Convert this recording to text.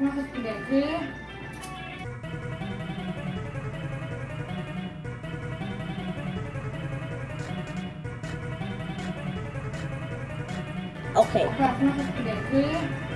Okay. Okay.